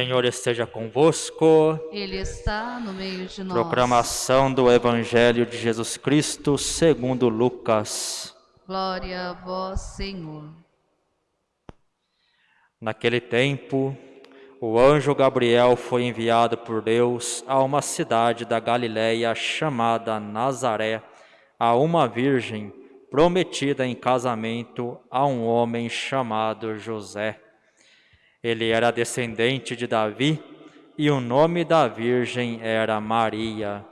Senhor esteja convosco. Ele está no meio de nós. Proclamação do Evangelho de Jesus Cristo segundo Lucas. Glória a vós, Senhor. Naquele tempo, o anjo Gabriel foi enviado por Deus a uma cidade da Galiléia chamada Nazaré, a uma virgem prometida em casamento a um homem chamado José. Ele era descendente de Davi e o nome da virgem era Maria.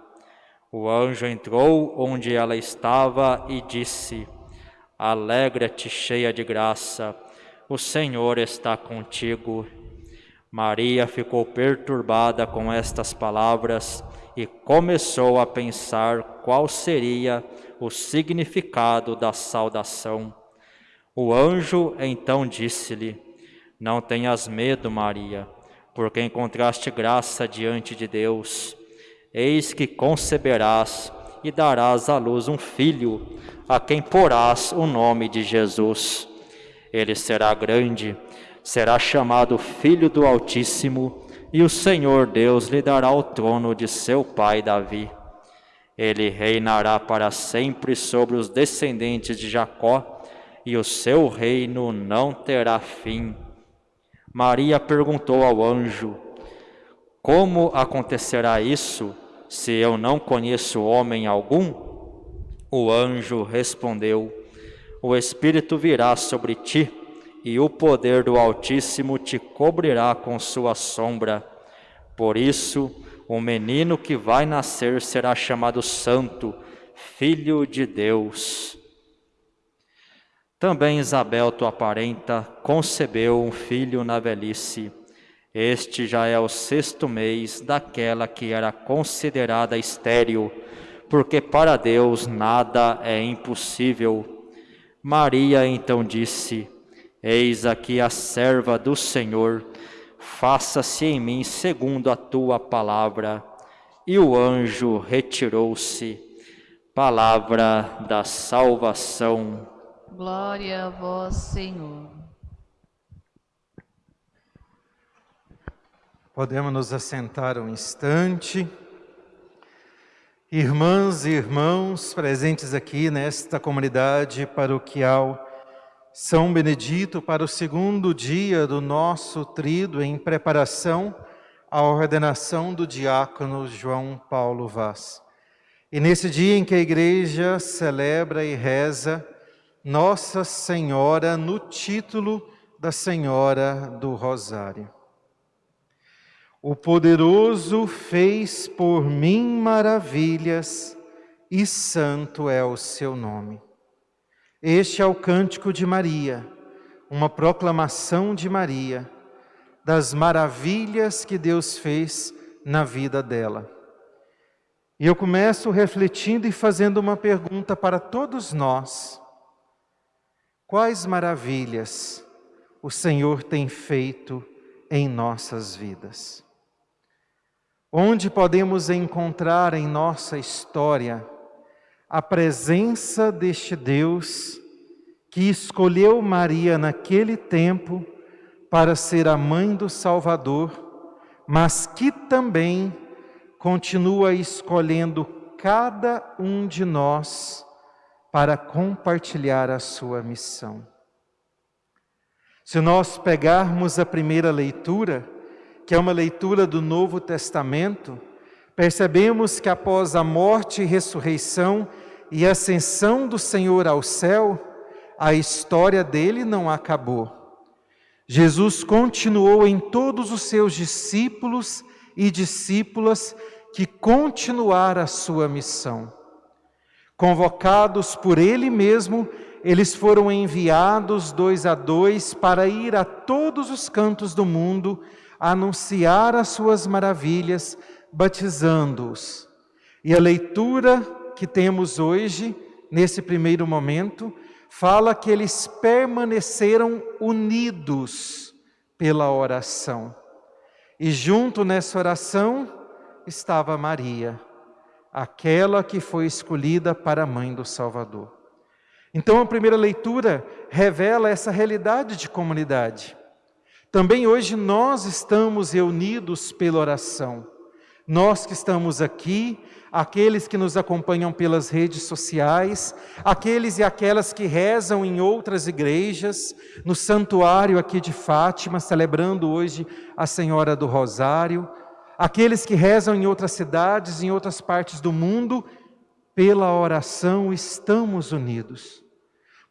O anjo entrou onde ela estava e disse: Alegra-te, cheia de graça, o Senhor está contigo. Maria ficou perturbada com estas palavras e começou a pensar qual seria o significado da saudação. O anjo então disse-lhe: Não tenhas medo, Maria, porque encontraste graça diante de Deus. Eis que conceberás e darás à luz um filho, a quem porás o nome de Jesus. Ele será grande será chamado Filho do Altíssimo, e o Senhor Deus lhe dará o trono de seu pai Davi. Ele reinará para sempre sobre os descendentes de Jacó, e o seu reino não terá fim. Maria perguntou ao anjo: Como acontecerá isso, se eu não conheço homem algum? O anjo respondeu: O Espírito virá sobre ti e o poder do Altíssimo te cobrirá com sua sombra. Por isso, o menino que vai nascer será chamado Santo, Filho de Deus. Também Isabel, tua parenta, concebeu um filho na velhice. Este já é o sexto mês daquela que era considerada estéril, porque para Deus nada é impossível. Maria então disse: Eis aqui a serva do Senhor, faça-se em mim segundo a tua palavra. E o anjo retirou-se. Palavra da salvação. Glória a vós, Senhor. Podemos nos assentar um instante. Irmãs e irmãos presentes aqui nesta comunidade paroquial são Benedito para o segundo dia do nosso trido em preparação à ordenação do diácono João Paulo Vaz. E nesse dia em que a igreja celebra e reza Nossa Senhora no título da Senhora do Rosário. O poderoso fez por mim maravilhas e santo é o seu nome. Este é o cântico de Maria, uma proclamação de Maria, das maravilhas que Deus fez na vida dela. E eu começo refletindo e fazendo uma pergunta para todos nós: quais maravilhas o Senhor tem feito em nossas vidas? Onde podemos encontrar em nossa história a presença deste Deus que escolheu Maria naquele tempo para ser a mãe do Salvador, mas que também continua escolhendo cada um de nós para compartilhar a sua missão. Se nós pegarmos a primeira leitura, que é uma leitura do Novo Testamento, percebemos que após a morte e ressurreição e ascensão do Senhor ao céu, a história dele não acabou. Jesus continuou em todos os seus discípulos e discípulas que continuaram a sua missão. Convocados por ele mesmo, eles foram enviados dois a dois para ir a todos os cantos do mundo, anunciar as suas maravilhas, batizando-os. E a leitura que temos hoje, nesse primeiro momento, fala que eles permaneceram unidos pela oração. E junto nessa oração estava Maria, aquela que foi escolhida para a mãe do Salvador. Então a primeira leitura revela essa realidade de comunidade. Também hoje nós estamos reunidos pela oração. Nós que estamos aqui, aqueles que nos acompanham pelas redes sociais, aqueles e aquelas que rezam em outras igrejas, no santuário aqui de Fátima, celebrando hoje a Senhora do Rosário, aqueles que rezam em outras cidades, em outras partes do mundo, pela oração estamos unidos.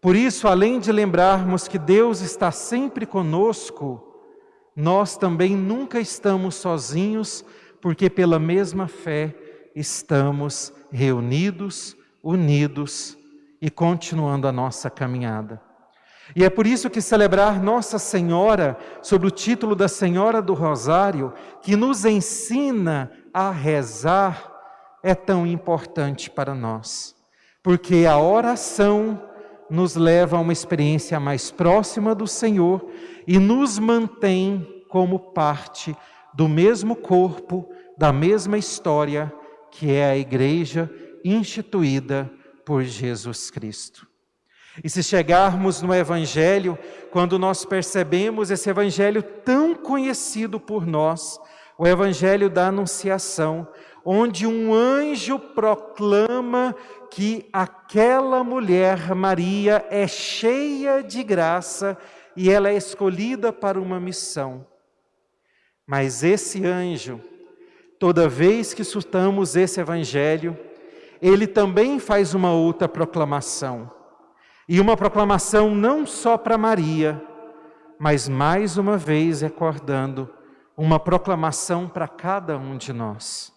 Por isso, além de lembrarmos que Deus está sempre conosco, nós também nunca estamos sozinhos, porque pela mesma fé estamos reunidos, unidos e continuando a nossa caminhada. E é por isso que celebrar Nossa Senhora, sob o título da Senhora do Rosário, que nos ensina a rezar, é tão importante para nós. Porque a oração nos leva a uma experiência mais próxima do Senhor e nos mantém como parte do mesmo corpo, da mesma história, que é a igreja instituída por Jesus Cristo. E se chegarmos no Evangelho, quando nós percebemos esse Evangelho tão conhecido por nós, o Evangelho da Anunciação, onde um anjo proclama que aquela mulher, Maria, é cheia de graça e ela é escolhida para uma missão. Mas esse anjo, toda vez que escutamos esse evangelho, ele também faz uma outra proclamação. E uma proclamação não só para Maria, mas mais uma vez recordando uma proclamação para cada um de nós.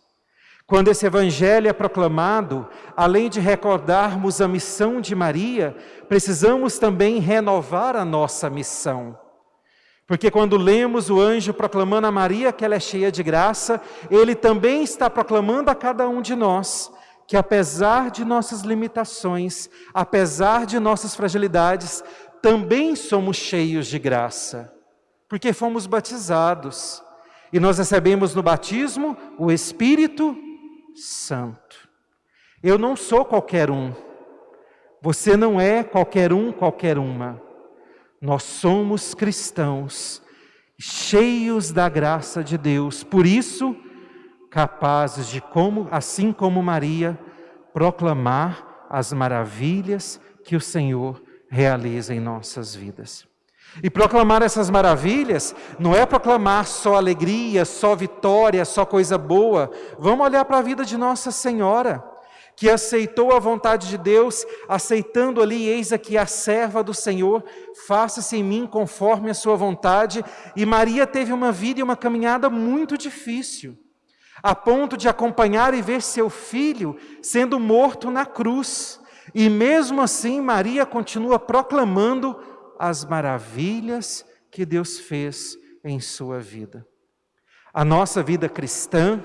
Quando esse evangelho é proclamado, além de recordarmos a missão de Maria, precisamos também renovar a nossa missão. Porque quando lemos o anjo proclamando a Maria que ela é cheia de graça, ele também está proclamando a cada um de nós que apesar de nossas limitações, apesar de nossas fragilidades, também somos cheios de graça. Porque fomos batizados e nós recebemos no batismo o Espírito Santo. Eu não sou qualquer um. Você não é qualquer um, qualquer uma. Nós somos cristãos, cheios da graça de Deus. Por isso, capazes de como, assim como Maria, proclamar as maravilhas que o Senhor realiza em nossas vidas. E proclamar essas maravilhas não é proclamar só alegria, só vitória, só coisa boa. Vamos olhar para a vida de Nossa Senhora, que aceitou a vontade de Deus, aceitando ali, eis aqui a serva do Senhor, faça-se em mim conforme a sua vontade. E Maria teve uma vida e uma caminhada muito difícil, a ponto de acompanhar e ver seu filho sendo morto na cruz. E mesmo assim, Maria continua proclamando as maravilhas que Deus fez em sua vida. A nossa vida cristã,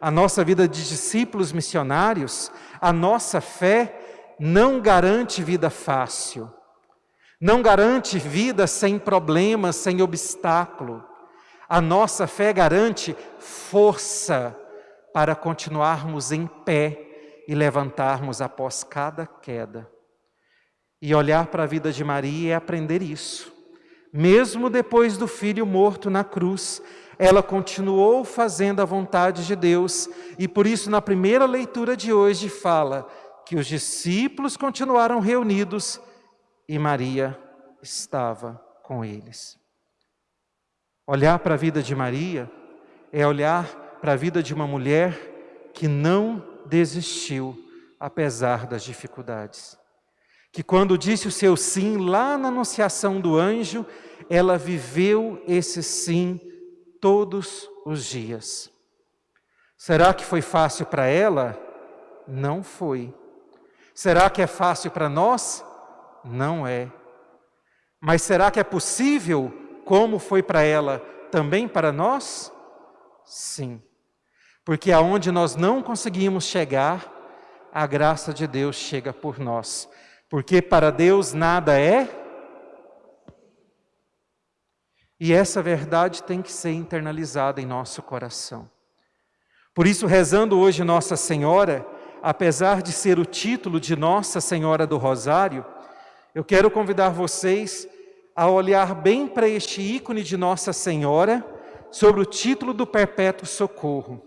a nossa vida de discípulos missionários, a nossa fé não garante vida fácil, não garante vida sem problemas, sem obstáculo. A nossa fé garante força para continuarmos em pé e levantarmos após cada queda. E olhar para a vida de Maria é aprender isso. Mesmo depois do filho morto na cruz, ela continuou fazendo a vontade de Deus, e por isso, na primeira leitura de hoje, fala que os discípulos continuaram reunidos e Maria estava com eles. Olhar para a vida de Maria é olhar para a vida de uma mulher que não desistiu, apesar das dificuldades que quando disse o seu sim lá na anunciação do anjo, ela viveu esse sim todos os dias. Será que foi fácil para ela? Não foi. Será que é fácil para nós? Não é. Mas será que é possível, como foi para ela, também para nós? Sim. Porque aonde nós não conseguimos chegar, a graça de Deus chega por nós porque para Deus nada é. E essa verdade tem que ser internalizada em nosso coração. Por isso, rezando hoje Nossa Senhora, apesar de ser o título de Nossa Senhora do Rosário, eu quero convidar vocês a olhar bem para este ícone de Nossa Senhora, sobre o título do Perpétuo Socorro.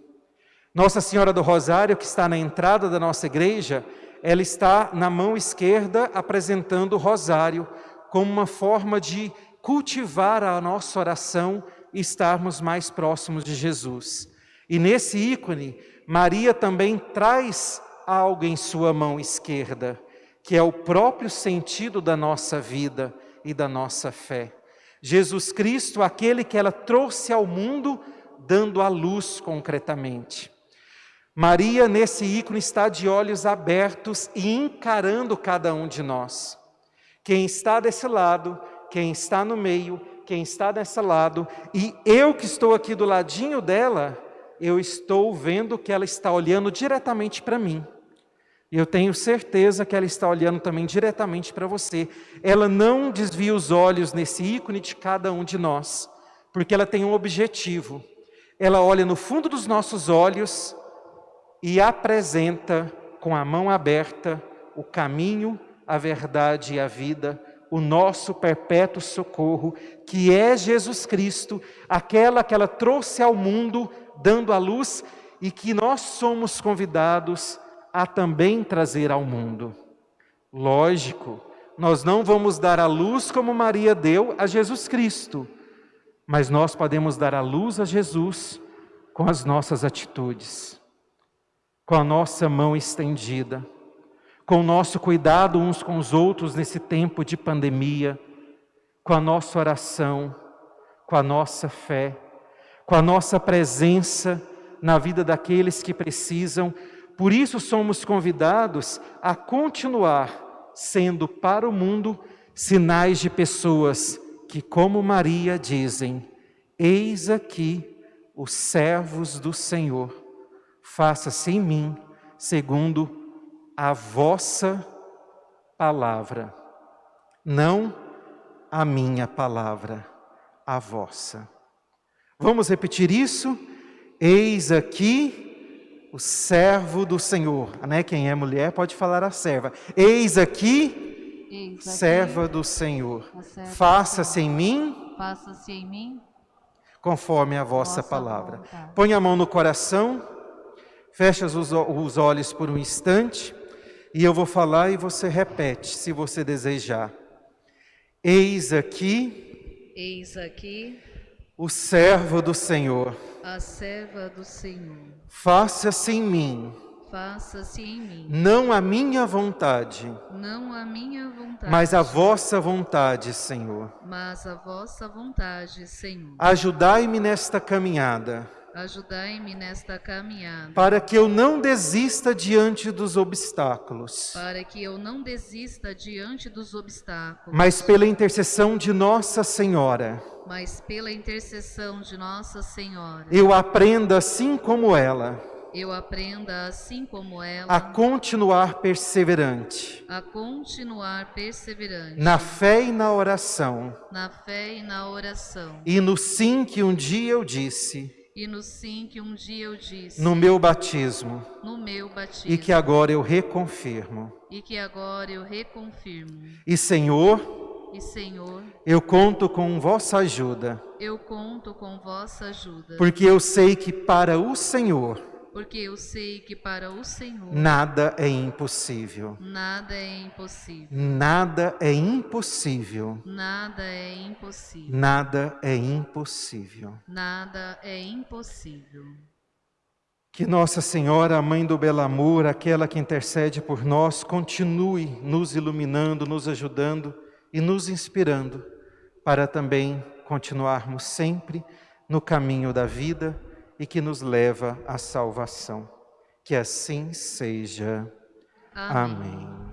Nossa Senhora do Rosário, que está na entrada da nossa igreja, ela está na mão esquerda apresentando o rosário como uma forma de cultivar a nossa oração e estarmos mais próximos de Jesus. E nesse ícone, Maria também traz algo em sua mão esquerda, que é o próprio sentido da nossa vida e da nossa fé. Jesus Cristo, aquele que ela trouxe ao mundo, dando a luz concretamente. Maria, nesse ícone, está de olhos abertos e encarando cada um de nós. Quem está desse lado, quem está no meio, quem está desse lado, e eu que estou aqui do ladinho dela, eu estou vendo que ela está olhando diretamente para mim. E eu tenho certeza que ela está olhando também diretamente para você. Ela não desvia os olhos nesse ícone de cada um de nós, porque ela tem um objetivo. Ela olha no fundo dos nossos olhos e apresenta com a mão aberta o caminho, a verdade e a vida, o nosso perpétuo socorro, que é Jesus Cristo, aquela que ela trouxe ao mundo, dando a luz e que nós somos convidados a também trazer ao mundo. Lógico, nós não vamos dar a luz como Maria deu a Jesus Cristo, mas nós podemos dar a luz a Jesus com as nossas atitudes, com a nossa mão estendida, com o nosso cuidado uns com os outros nesse tempo de pandemia, com a nossa oração, com a nossa fé, com a nossa presença na vida daqueles que precisam por isso somos convidados a continuar sendo para o mundo sinais de pessoas que, como Maria, dizem: Eis aqui os servos do Senhor, faça-se em mim segundo a vossa palavra, não a minha palavra, a vossa. Vamos repetir isso? Eis aqui o servo do Senhor. Né? Quem é mulher pode falar a serva. Eis aqui, Eis aqui serva do Senhor. Faça-se em mim. Faça-se em mim. Conforme a vossa, vossa palavra. Vontade. Põe a mão no coração. Fecha os, os olhos por um instante. E eu vou falar e você repete, se você desejar. Eis aqui. Eis aqui. O servo do Senhor a serva do Senhor. Faça-se em mim. Faça-se em mim. Não a minha vontade. Não a minha vontade. Mas a vossa vontade, Senhor. Mas a vossa vontade, Senhor. Ajudai-me nesta caminhada. Ajudai-me nesta caminhada. Para que eu não desista diante dos obstáculos. Para que eu não desista diante dos obstáculos. Mas pela intercessão de Nossa Senhora mas pela intercessão de Nossa Senhora. Eu aprenda assim como ela. Eu aprenda assim como ela. A continuar perseverante. A continuar perseverante. Na fé e na oração. Na fé e na oração. E no sim que um dia eu disse. E no sim que um dia eu disse. No meu batismo. No meu batismo. E que agora eu reconfirmo. E que agora eu reconfirmo. E Senhor, e Senhor, eu conto com vossa ajuda. Eu conto com vossa ajuda. Porque eu sei que para o Senhor, porque eu sei que para o Senhor nada é impossível. Nada é impossível. Nada é impossível. Nada é impossível. Nada é impossível. Nada é impossível. Que Nossa Senhora, a Mãe do Belo Amor, aquela que intercede por nós, continue nos iluminando, nos ajudando e nos inspirando para também continuarmos sempre no caminho da vida e que nos leva à salvação. Que assim seja. Amém. Amém.